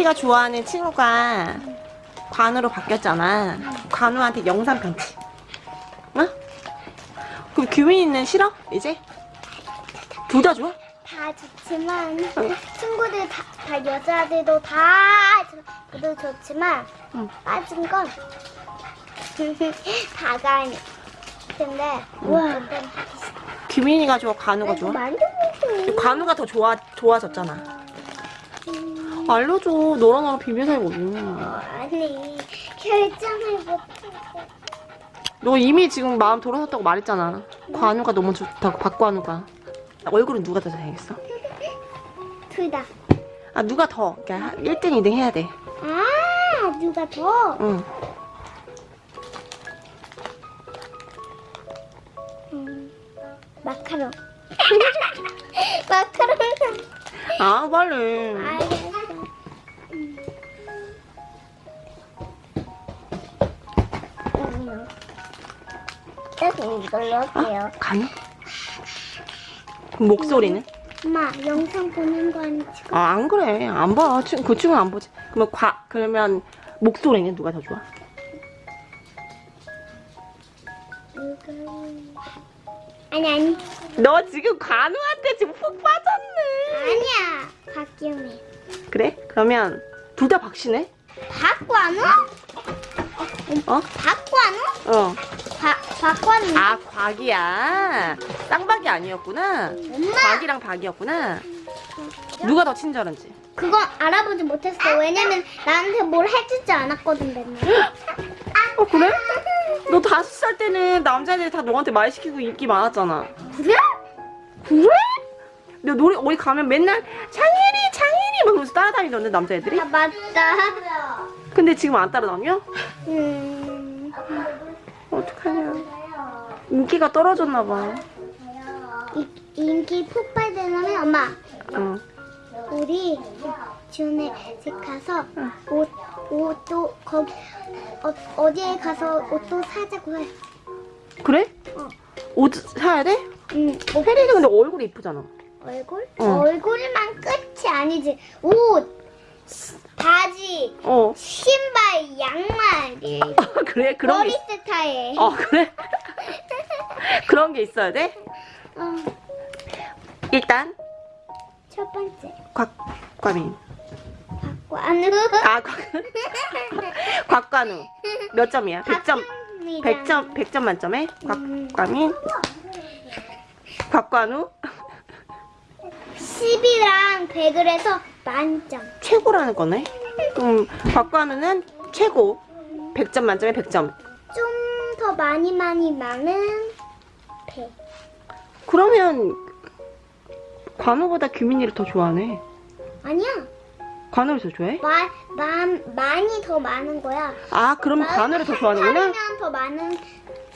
규민이가 좋아하는 친구가 관우로 바뀌었잖아. 관우한테 영상 편지. 어? 그럼 규민이는 싫어? 이제? 둘 다 좋아? 다 좋지만 응. 친구들 다, 다 여자들도 다 저도 좋지만 응. 빠진 건 다가 아니. 근데 와 규민이가 좋아? 관우가 좋아? 관우가 더 좋아, 좋아졌잖아. 알려줘. 너랑 나랑 비밀 사이거든. 아니 결정을 못하고 너 이미 지금 마음 돌아섰다고 말했잖아. 관우가 너무 좋다고, 박관우가. 얼굴은 누가 더 잘생겼어? 둘 다 아, 누가 더? 그러니까 1등, 2등 해야 돼. 아 누가 더? 응. 음, 마카롱 마카롱 아, 빨리. 알겠 이걸로 할게요? 그럼 목소리는? 엄마 영상 보는 거 아니지? 아, 안 그래. 안 봐. 친- 그 친구는 안 보지. 그러면 과, 그러면 목소리는 누가 더 좋아? 아니 아니 너 지금 관우한테 지금 푹 빠졌네. 아니야 박기영이 그래? 그러면 둘 다 박씨네? 박관우? 어? 박관우? 어. 박 박관우 아, 곽이야. 쌍박이 아니었구나. 엄마 곽이랑 박이었구나. 누가 더 친절한지. 그건 알아보지 못했어 왜냐면 나한테 뭘 해주지 않았거든 맨날 어, 그래? 너 다섯 살 때는 남자애들이 다 너한테 말 시키고 인기 많았잖아. 그래? 그래? 너 노래 어디 가면 맨날 장혜리 장혜리 막 그러면서 따라다니던데 남자애들이? 아 맞다 근데 지금 안 따라다녀? 음 어떡하냐 인기가 떨어졌나 봐 이, 인기 폭발되려면 엄마 어. 우리 집 가서 옷 옷도 거기 어, 어디에 가서 옷도 사자고 해. 그래? 어. 옷 사야 돼? 응. 옷 혜리는 근데 얼굴이 이쁘잖아 얼굴? 어. 얼굴만 끝이 아니지. 옷, 바지, 어 그래? 그런 머리 게 스타일. 어 그래? 그런 게 있어야 돼? 어, 일단 첫 번째 곽, 곽민 박관우. 아 곽, 곽관우 몇 점이야? 100점 100점 100점 만점에 음. 곽과민 곽관우 10이랑 100을 해서 만점. 최고라는 거네. 그럼 곽관우는 최고 100점 만점에 100점. 좀 더 많이 많이 많은 100. 그러면 관우보다 규민이를 더 좋아하네. 아니야. 관우를 더 좋아해? 마, 만, 많이 더 많은 거야. 아 그럼 관우를 더 좋아하는구나. 더 많은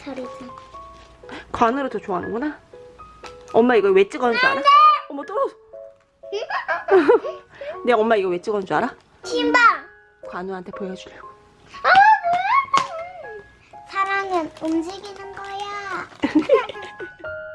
소리지. 관우를 더 좋아하는구나. 엄마 이거 왜 찍었는 줄 알아? 어머 떨어져. 내가 엄마 이거 왜 찍었는 줄 알아? 신방. 관우한테 보여주려고. 사랑은 움직이는 거야.